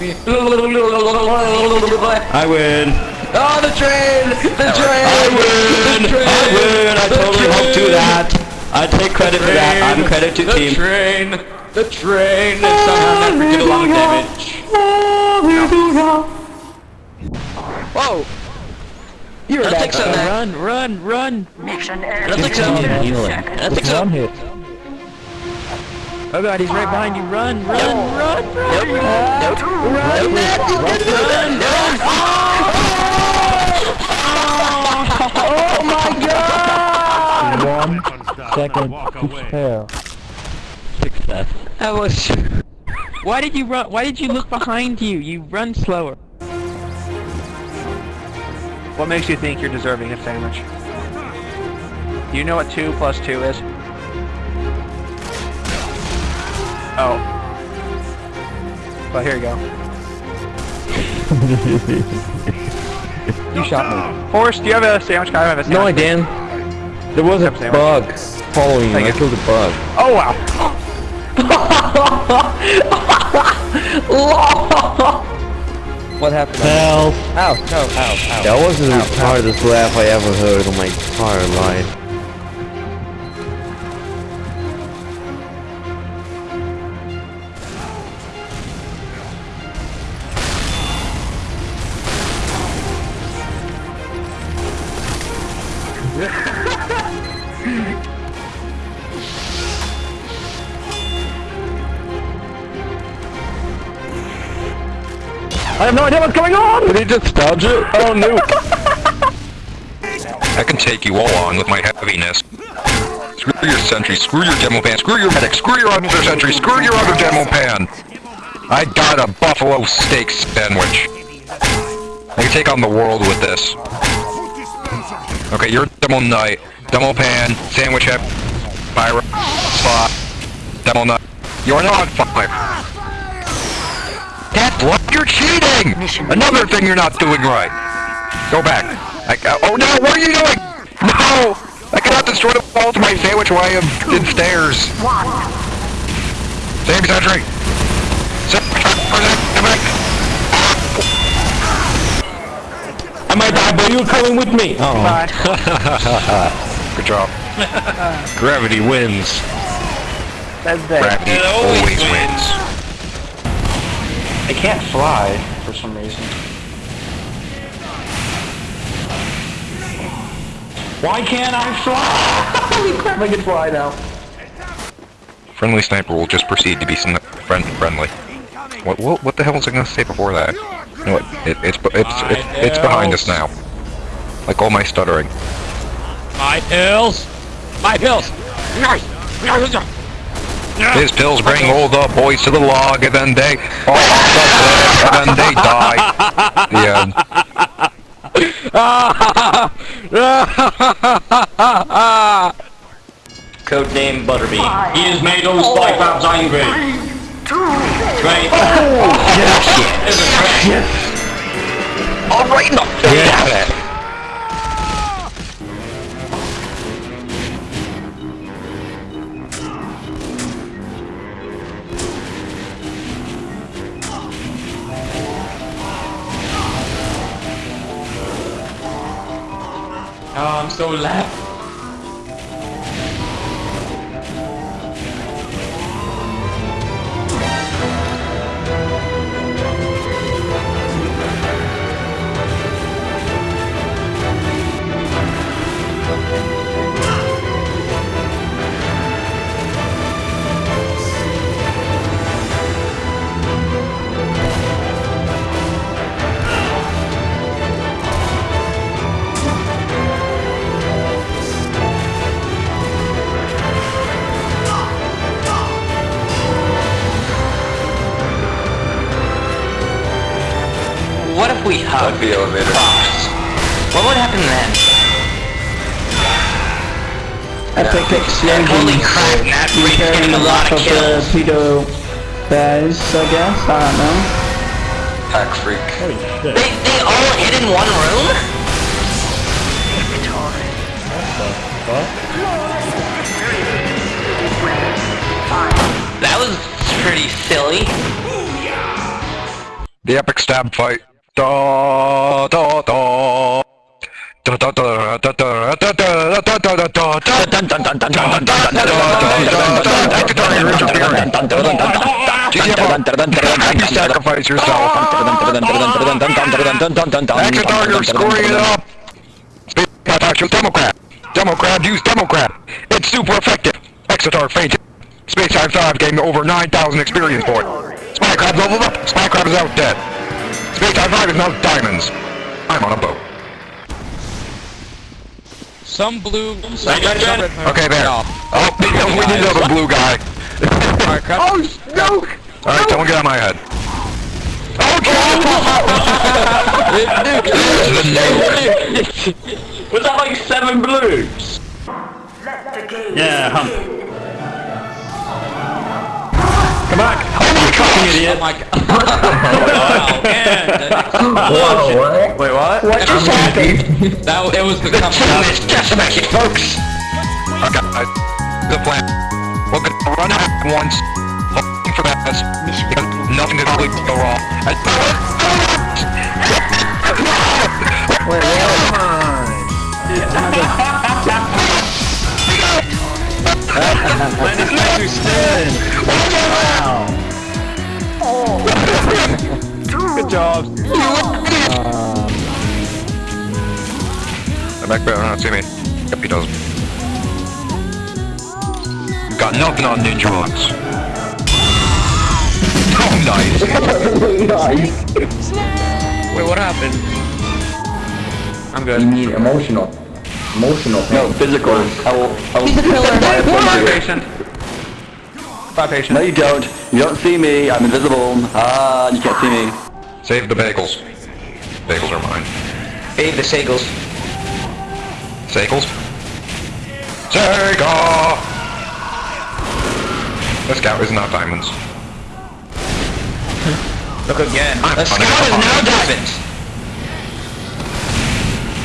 I win. Oh, the train! The train! I train! win. The train! I win. I The totally helped do that. I take credit for that. I'm credit to the team. The train! The train! And somehow never did a lot of damage. Whoa! You're I don't back. Run, run, run. Mission I don't think so. I don't think so. hit. Oh god, he's right behind you. Run, run, run, run. Nope. Nope. Run, run, run. Oh my god! One second to spare. Success. That was. Why did you run? Why did you look behind you? You run slower. What makes you think you're deserving of sandwich? Do you know what two plus two is? Oh. Well, here you go. you shot me. Forrest, do you have a sandwich? I have a sandwich. No, I didn't. There was a sandwich. bug following me. I killed a bug. Oh wow. what happened? Help! Ow, no, ow, ow. That wasn't Ow, the hardest laugh I ever heard in my entire life. I have no idea what's going on! Did he just dodge it? Oh no! I can take you all on with my heaviness. Screw your sentry, screw your demo pan, screw your medic, screw your other sentry, screw your other demo pan! I got a buffalo steak sandwich. I can take on the world with this. Okay, you're demo knight, demo pan, sandwich head, pyro, spot, demo knight. You're not on fire. That's what you're cheating! Another thing you're not doing right. Go back. I, uh, oh no, what are you doing? No! I cannot destroy the wall to my sandwich while I am in stairs. Same sentry. I might die, but you're coming with me! Oh. Good job. Gravity wins. That's bad. Gravity always wins. I can't fly for some reason. Why can't I fly? Holy crap, I can fly now. Friendly sniper will just proceed to be sni- friend friendly. What, what what the hell was I gonna say before that? You know what? It, it's it's it's it's behind us now. Like all my stuttering. My pills. My pills. His pills bring all the boys to the log, and then they fall off the cliff, and then they die. The end. Codename Butterbean. He has made those spy crabs angry. Right. All right, no, yeah. Oh, if we the elevator. What would happen then? Epic explosion. Holy crap, Matt Reed's getting a lot of the kills. pedo guys, I guess. I don't know. Pack freak. They, they all hid in one room? That was pretty silly. The epic stab fight. Da da da. Da da da da da da da da da da da da da. You sacrifice yourself. Exeter, you're screwing it up. Speak about your Democrat. Democrat, use Democrat. It's super effective. Exeter fainted. Space Time 5 gained over 9,000 experience points. Spy Crab leveled up. Spy Crab is out dead. Space Time 5 diamonds. I'm on a boat. Some blue. Okay, there. Oh, we need another blue guy. Alright, crap. Oh, no! Alright, someone get on my head. Oh, There's the nuke. Was that like seven blues? Yeah, hump. Come back! Oh, you fucking idiot! Oh my god. wow, oh, man. Whoa, Wait, what? What just happened? That, it was the Let's coming do just to make it, folks! Okay, I, the plan. We're gonna run out once, hoping for that, because nothing can really go wrong. I- Wait, what? Good job. I'm back better not see me. Yep, he does. Got nothing on ninja hooks. Oh, nice. Wait, what happened? I'm good. You need emotional. Emotional pain. No, physical. I will, I will He's a killer. Patient. Five patient. No, you don't. You don't see me. I'm invisible. Ah, you can't see me. Save the bagels. Bagels are mine. Save the Sagels. Sagels? Sega! The scout is not diamonds. Look again. I'm The scout is now diamonds.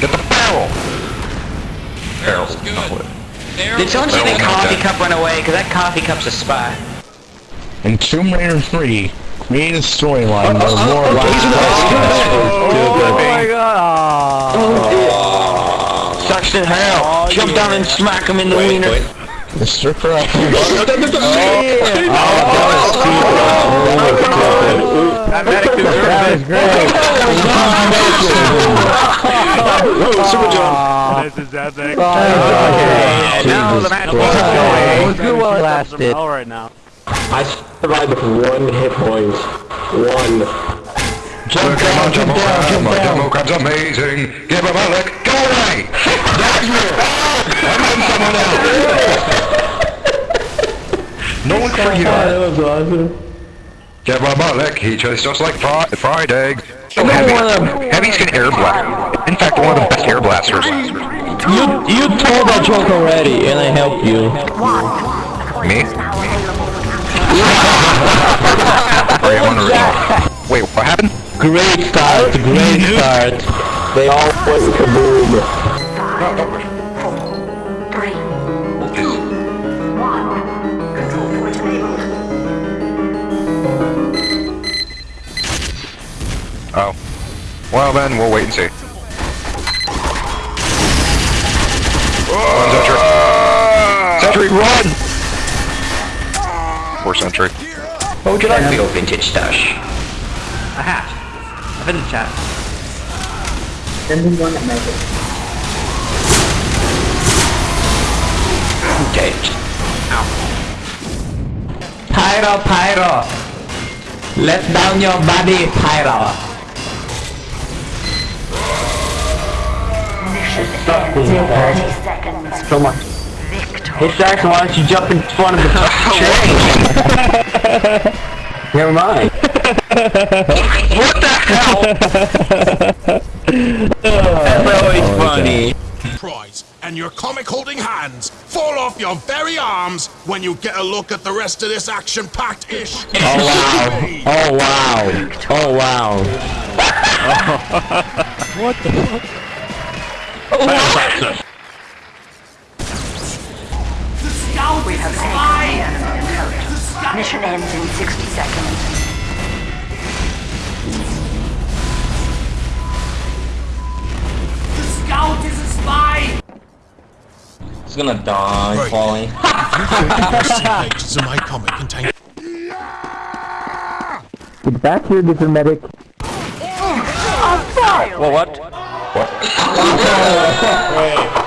Get the barrel! Barrel. good. not wood. There Did someone see Well, the not coffee cup run away? Because that coffee cup's a spy. In Tomb Raider 3, create a storyline where Laura oh, oh, oh, oh, oh my god! Oh, oh, Sucks in hell! Oh, Jump yeah. down and smack him in the wiener! Mr. Oh, that, that, that, oh, oh, oh, great! Oh, Super John! This is epic! Oh. Now the match is going! It was good while it lasted. All right now. I survived with one hit point. One. Jump down, jump down, jump My demo crab's amazing. Give him a lick. Go away! That's me! I'm on someone else! No one for you. That was awesome. Give him a lick. He tastes just like fried, fried egg. So heavy. Heavy's can air blast. In fact, one of the best air blasters. You you told that joke already, and I helped you. Me? Sorry, Wait, what happened? Great start, great start. They all went kaboom. Three. Control point enabled. Oh. Well then, we'll wait and see. Run, Sentry! Sentry, run! Poor Sentry. What would you like for your vintage stash? A hat. A vintage hat. Okay. Pyro, Pyro. Let down your body, Pyro. Mission ends in 30 seconds. So much. Victor. Hey Jackson, why don't you jump in front of the train? Never mind. what the hell? That's oh, always funny. prize, and your comic holding hands fall off your very arms when you get a look at the rest of this action-packed ish. Oh wow. Oh wow. Oh wow! what the fuck? Oh wow. Now we have taken the enemy. Mission ends in 60 seconds. scout is a spy! He's gonna die right. falling. If you my comic contain- Get back here, little medic. Oh, well, what? What? Wait.